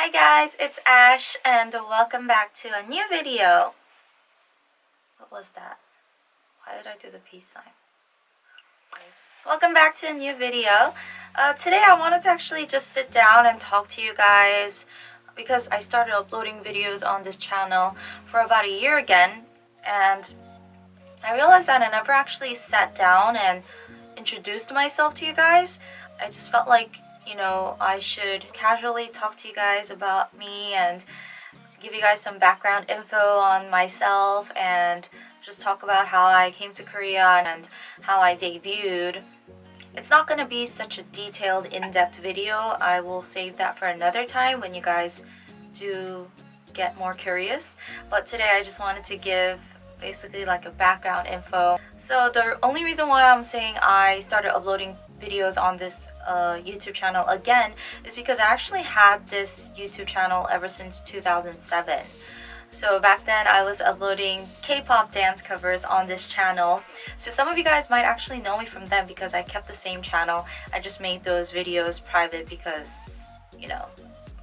Hi guys, it's Ash and welcome back to a new video. What was that? Why did I do the peace sign? Welcome back to a new video. Uh, today I wanted to actually just sit down and talk to you guys because I started uploading videos on this channel for about a year again and I realized that I never actually sat down and introduced myself to you guys. I just felt like, you know, I should casually talk to you guys about me and give you guys some background info on myself and just talk about how I came to Korea and how I debuted. It's not going to be such a detailed, in-depth video. I will save that for another time when you guys do get more curious. But today I just wanted to give basically like a background info. So the only reason why I'm saying I started uploading videos on this uh, YouTube channel again is because I actually had this YouTube channel ever since 2007. So back then I was uploading K-pop dance covers on this channel. So some of you guys might actually know me from them because I kept the same channel. I just made those videos private because, you know,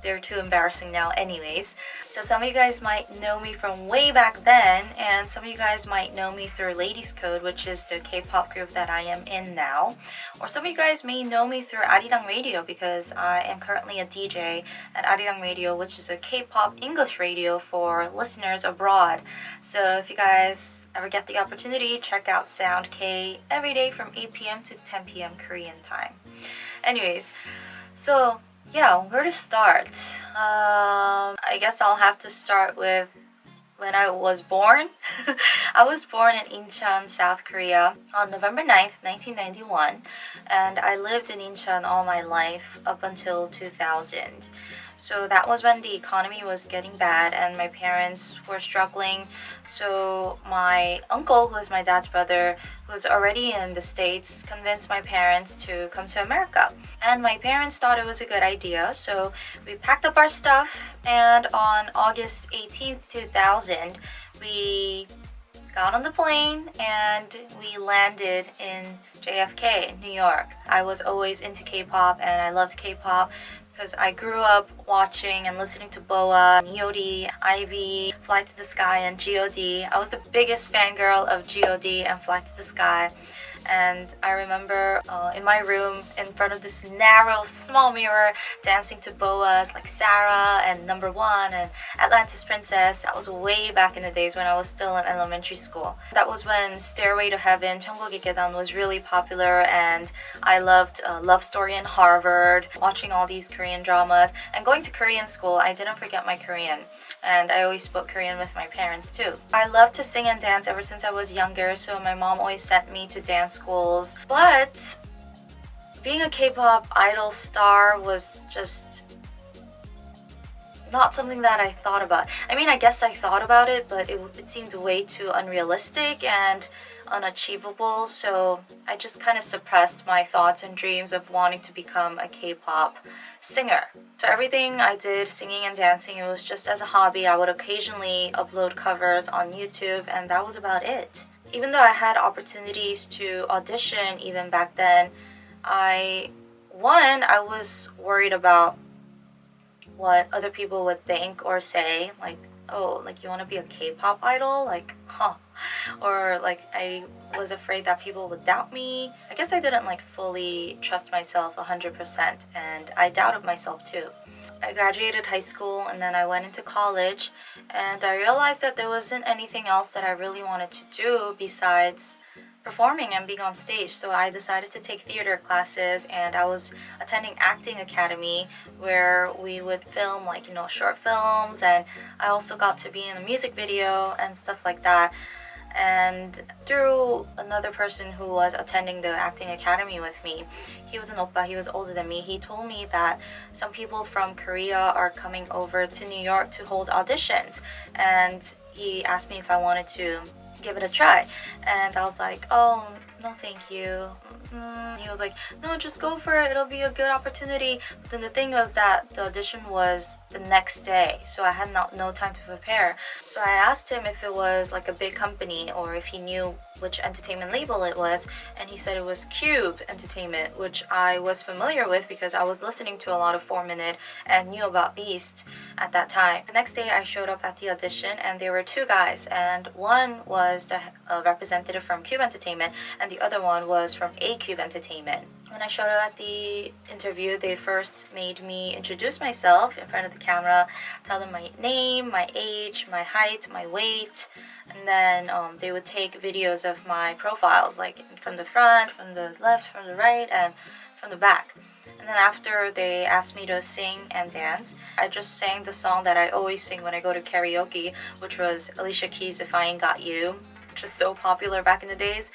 they're too embarrassing now anyways. So some of you guys might know me from way back then and some of you guys might know me through Ladies Code which is the K-pop group that I am in now. Or some of you guys may know me through Arirang Radio because I am currently a DJ at Arirang Radio which is a K-pop English radio for listeners abroad. So if you guys ever get the opportunity, check out Sound K every day from 8 p.m. to 10 p.m. Korean time. Anyways, so yeah, where to start? Um, I guess I'll have to start with when I was born. I was born in Incheon, South Korea on November 9th, 1991 and I lived in Incheon all my life up until 2000. So that was when the economy was getting bad and my parents were struggling. So my uncle, who is my dad's brother, who was already in the States, convinced my parents to come to America. And my parents thought it was a good idea. So we packed up our stuff and on August 18th, 2000, we got on the plane and we landed in JFK New York. I was always into K-pop and I loved K-pop because I grew up watching and listening to BoA, EOD, Ivy, Fly to the Sky, and GOD. I was the biggest fangirl of GOD and Fly to the Sky and I remember uh, in my room in front of this narrow small mirror dancing to BoA's like Sara and Number One and Atlantis Princess. That was way back in the days when I was still in elementary school. That was when Stairway to Heaven 천국의 계단 was really popular and I loved uh, Love Story in Harvard watching all these Korean dramas and going to Korean school. I didn't forget my Korean and I always spoke Korean with my parents too. I love to sing and dance ever since I was younger so my mom always sent me to dance schools but being a K-pop idol star was just not something that I thought about. I mean, I guess I thought about it, but it, it seemed way too unrealistic and unachievable, so I just kind of suppressed my thoughts and dreams of wanting to become a K-pop singer. So everything I did, singing and dancing, it was just as a hobby. I would occasionally upload covers on YouTube and that was about it. Even though I had opportunities to audition even back then, I, one, I was worried about what other people would think or say, like, oh, like you want to be a K-pop idol? Like, huh. Or like I was afraid that people would doubt me. I guess I didn't like fully trust myself 100% and I doubted myself too. I graduated high school and then I went into college and I realized that there wasn't anything else that I really wanted to do besides performing and being on stage. So I decided to take theater classes and I was attending acting academy where we would film like you know short films and I also got to be in a music video and stuff like that. And through another person who was attending the acting academy with me he was an oppa he was older than me he told me that some people from korea are coming over to new york to hold auditions. And he asked me if i wanted to give it a try. And i was like oh no thank you. Mm, he was like, no, just go for it. It'll be a good opportunity. But then the thing was that the audition was the next day, so I had not no time to prepare. So I asked him if it was like a big company or if he knew which entertainment label it was and he said it was Cube Entertainment which I was familiar with because I was listening to a lot of 4 Minute and knew about Beast at that time. The next day I showed up at the audition and there were two guys and one was the uh, representative from Cube Entertainment and the other one was from A Cube Entertainment. When I showed up at the interview, they first made me introduce myself in front of the camera, tell them my name, my age, my height, my weight, and then um, they would take videos of my profiles, like from the front, from the left, from the right, and from the back. And then after they asked me to sing and dance, I just sang the song that I always sing when I go to karaoke, which was Alicia Keys' If I Ain't Got You, which was so popular back in the days.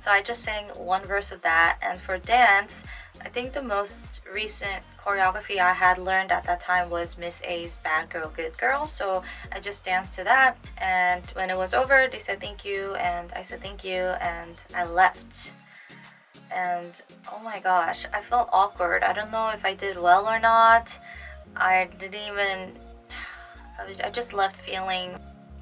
So I just sang one verse of that. And for dance, I think the most recent choreography I had learned at that time was Miss A's Bad Girl Good Girl so I just danced to that and when it was over they said thank you and I said thank you and I left and oh my gosh I felt awkward I don't know if I did well or not I didn't even I just left feeling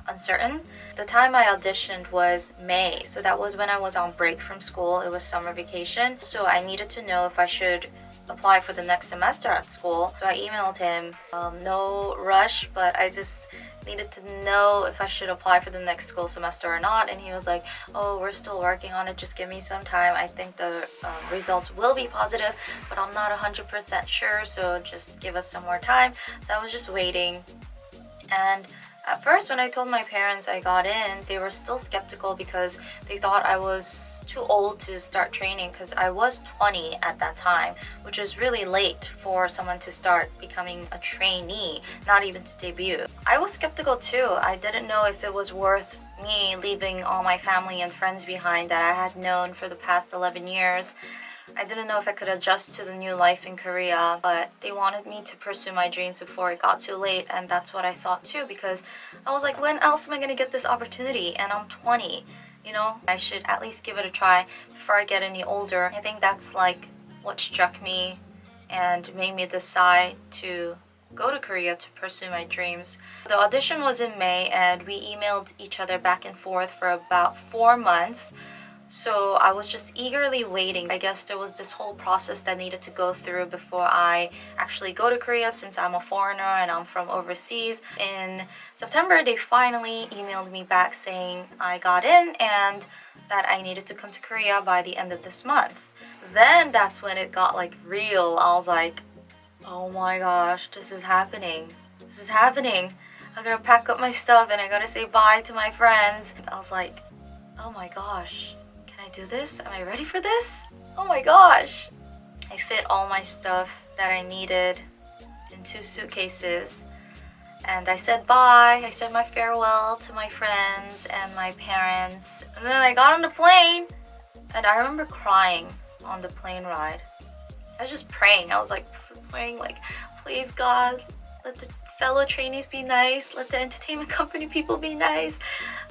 uncertain. The time I auditioned was May, so that was when I was on break from school. It was summer vacation, so I needed to know if I should apply for the next semester at school. So I emailed him, um, no rush, but I just needed to know if I should apply for the next school semester or not and he was like oh we're still working on it just give me some time I think the um, results will be positive but I'm not 100% sure so just give us some more time so I was just waiting and at first, when I told my parents I got in, they were still skeptical because they thought I was too old to start training because I was 20 at that time, which is really late for someone to start becoming a trainee, not even to debut. I was skeptical too. I didn't know if it was worth me leaving all my family and friends behind that I had known for the past 11 years I didn't know if I could adjust to the new life in Korea, but they wanted me to pursue my dreams before it got too late, and that's what I thought too, because I was like, when else am I gonna get this opportunity? And I'm 20, you know? I should at least give it a try before I get any older. I think that's like what struck me and made me decide to go to Korea to pursue my dreams. The audition was in May and we emailed each other back and forth for about four months. So I was just eagerly waiting. I guess there was this whole process that needed to go through before I actually go to Korea since I'm a foreigner and I'm from overseas. In September, they finally emailed me back saying I got in and that I needed to come to Korea by the end of this month. Then that's when it got like real. I was like, oh my gosh, this is happening. This is happening. I gotta pack up my stuff and I gotta say bye to my friends. I was like, oh my gosh do this? Am I ready for this? Oh my gosh! I fit all my stuff that I needed in two suitcases and I said bye, I said my farewell to my friends and my parents and then I got on the plane and I remember crying on the plane ride. I was just praying, I was like praying like please God let the fellow trainees be nice, let the entertainment company people be nice,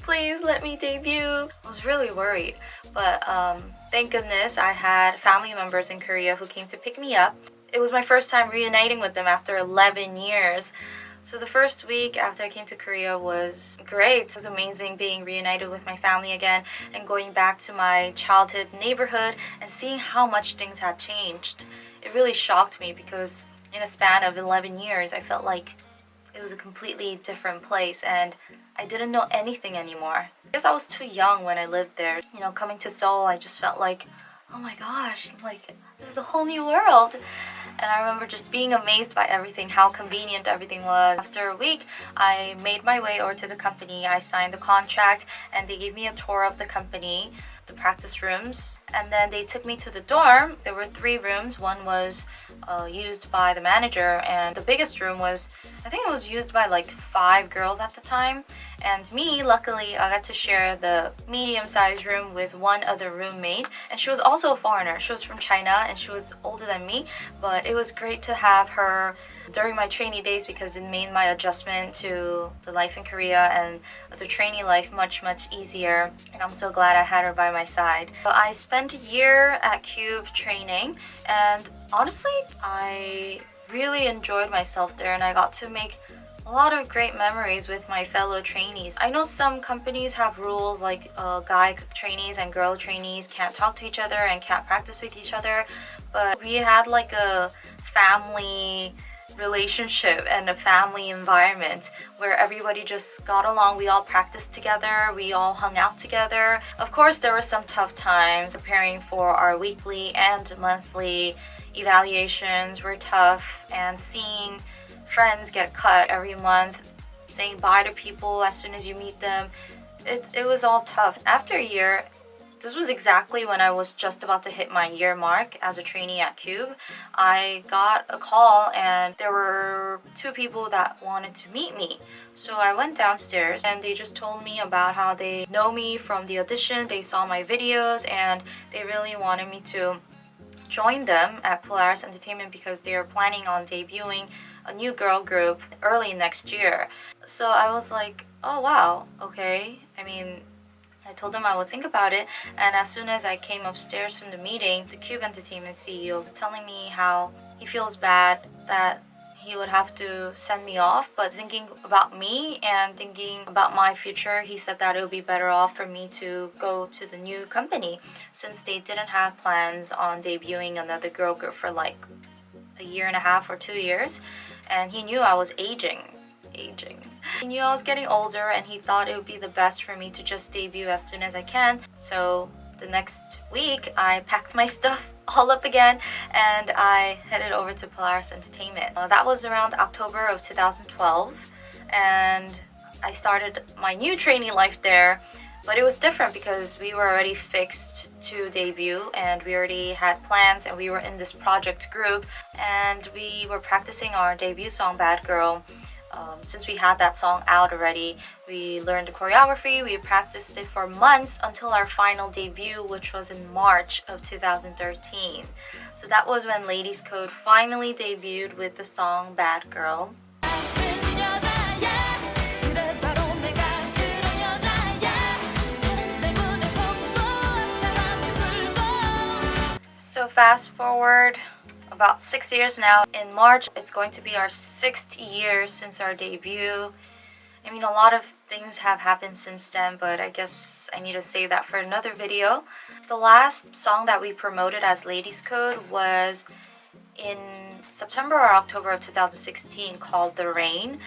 please let me debut. I was really worried, but um, thank goodness I had family members in Korea who came to pick me up. It was my first time reuniting with them after 11 years. So the first week after I came to Korea was great. It was amazing being reunited with my family again and going back to my childhood neighborhood and seeing how much things had changed. It really shocked me because in a span of 11 years I felt like it was a completely different place and I didn't know anything anymore. I guess I was too young when I lived there. You know, coming to Seoul, I just felt like, oh my gosh, like this is a whole new world. And I remember just being amazed by everything, how convenient everything was. After a week, I made my way over to the company. I signed the contract and they gave me a tour of the company, the practice rooms. And then they took me to the dorm. There were three rooms. One was uh, used by the manager and the biggest room was I think it was used by like five girls at the time and me luckily I got to share the medium-sized room with one other roommate and she was also a foreigner she was from China and she was older than me but it was great to have her during my trainee days because it made my adjustment to the life in Korea and the trainee life much much easier and I'm so glad I had her by my side. So I spent a year at Cube training and honestly I really enjoyed myself there and I got to make a lot of great memories with my fellow trainees. I know some companies have rules like uh, guy trainees and girl trainees can't talk to each other and can't practice with each other but we had like a family relationship and a family environment where everybody just got along. We all practiced together. We all hung out together. Of course there were some tough times preparing for our weekly and monthly evaluations were tough and seeing friends get cut every month, saying bye to people as soon as you meet them. It, it was all tough. After a year, this was exactly when I was just about to hit my year mark as a trainee at Cube. I got a call and there were two people that wanted to meet me. So I went downstairs and they just told me about how they know me from the audition, they saw my videos and they really wanted me to join them at Polaris Entertainment because they are planning on debuting a new girl group early next year. So I was like, oh wow, okay. I mean, I told them I would think about it and as soon as I came upstairs from the meeting, the Cube Entertainment CEO was telling me how he feels bad that he would have to send me off but thinking about me and thinking about my future he said that it would be better off for me to go to the new company since they didn't have plans on debuting another girl group for like a year and a half or two years and he knew I was aging. Aging. He knew I was getting older and he thought it would be the best for me to just debut as soon as I can. So the next week I packed my stuff all up again and I headed over to Polaris Entertainment. Uh, that was around October of 2012 and I started my new training life there but it was different because we were already fixed to debut and we already had plans and we were in this project group and we were practicing our debut song Bad Girl. Um, since we had that song out already, we learned the choreography, we practiced it for months until our final debut which was in March of 2013. So that was when Ladies Code finally debuted with the song Bad Girl. So fast forward about six years now. In March, it's going to be our sixth year since our debut. I mean, a lot of things have happened since then, but I guess I need to save that for another video. The last song that we promoted as Ladies Code was in September or October of 2016 called The Rain.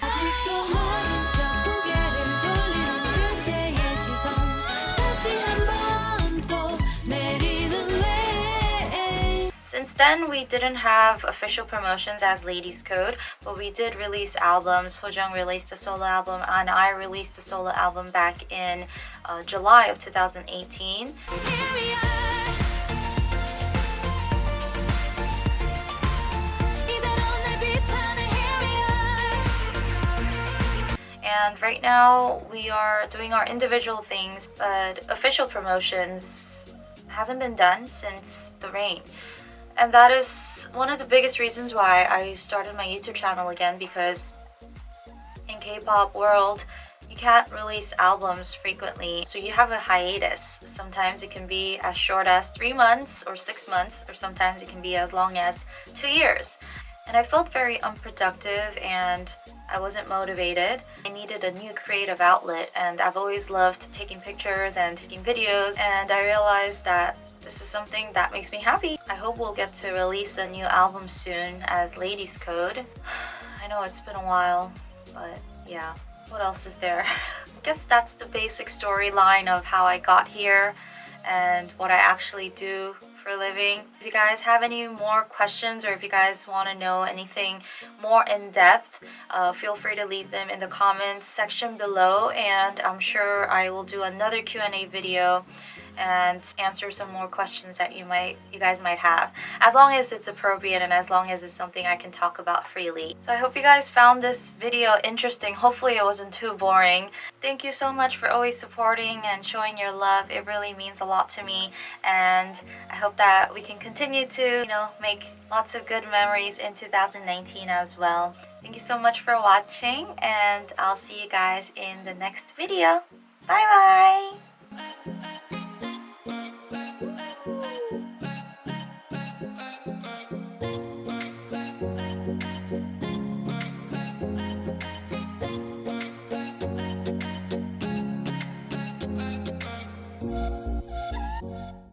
Then, we didn't have official promotions as Ladies Code, but we did release albums. Sojung released a solo album, and I released a solo album back in uh, July of 2018. and right now we are doing our individual things but official promotions hasn't been done since the rain and that is one of the biggest reasons why I started my YouTube channel again because in K-pop world you can't release albums frequently so you have a hiatus. Sometimes it can be as short as three months or six months or sometimes it can be as long as two years and I felt very unproductive and I wasn't motivated. I needed a new creative outlet and I've always loved taking pictures and taking videos and I realized that this is something that makes me happy. I hope we'll get to release a new album soon as Ladies Code. I know it's been a while, but yeah. What else is there? I guess that's the basic storyline of how I got here and what I actually do for a living. If you guys have any more questions or if you guys want to know anything more in depth, uh, feel free to leave them in the comments section below and I'm sure I will do another Q&A video and answer some more questions that you might you guys might have. As long as it's appropriate and as long as it's something I can talk about freely. So I hope you guys found this video interesting. Hopefully it wasn't too boring. Thank you so much for always supporting and showing your love. It really means a lot to me. And I hope that we can continue to you know make lots of good memories in 2019 as well. Thank you so much for watching and I'll see you guys in the next video. Bye bye